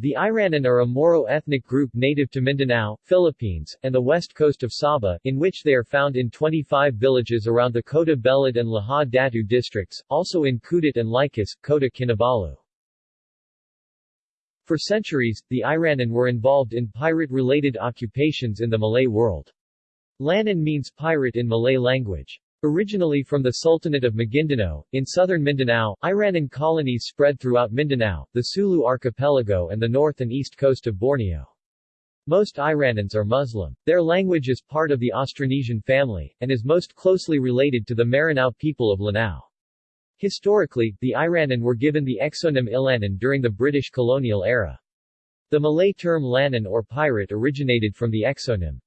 The Iranun are a Moro ethnic group native to Mindanao, Philippines, and the west coast of Sabah, in which they are found in 25 villages around the Kota Belud and Lahad Datu districts, also in Kudat and Likas, Kota Kinabalu. For centuries, the Iranun were involved in pirate-related occupations in the Malay world. Lanun means pirate in Malay language. Originally from the Sultanate of Maguindanao, in southern Mindanao, Iranun colonies spread throughout Mindanao, the Sulu archipelago and the north and east coast of Borneo. Most Iranuns are Muslim. Their language is part of the Austronesian family, and is most closely related to the Maranao people of Lanao. Historically, the Iranun were given the exonym Illanun during the British colonial era. The Malay term Lanun or pirate originated from the exonym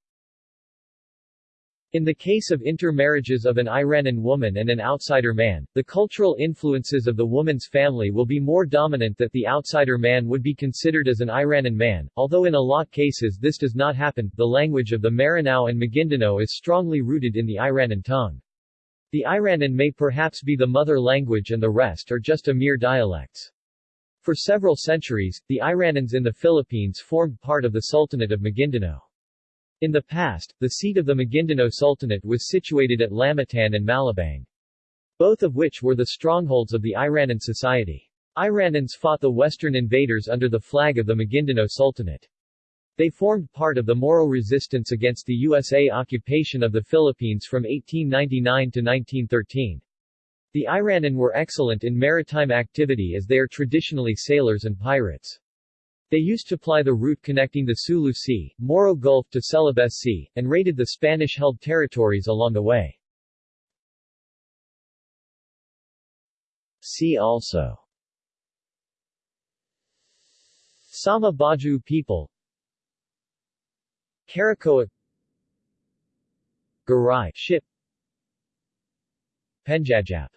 in the case of intermarriages of an Iranun woman and an outsider man, the cultural influences of the woman's family will be more dominant that the outsider man would be considered as an Iranun man, although in a lot cases this does not happen. The language of the Maranao and Maguindanao is strongly rooted in the Iranun tongue. The Iranun may perhaps be the mother language and the rest are just a mere dialects. For several centuries, the Iranuns in the Philippines formed part of the Sultanate of Maguindanao. In the past, the seat of the Maguindanao Sultanate was situated at Lamitan and Malabang. Both of which were the strongholds of the Iranun society. Iranuns fought the western invaders under the flag of the Maguindanao Sultanate. They formed part of the Moro resistance against the USA occupation of the Philippines from 1899 to 1913. The Iranun were excellent in maritime activity as they are traditionally sailors and pirates. They used to ply the route connecting the Sulu Sea, Moro Gulf to Celebes Sea, and raided the Spanish-held territories along the way. See also. Sama Bajau people. Caracoa Garai ship. Penjajap.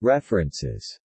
References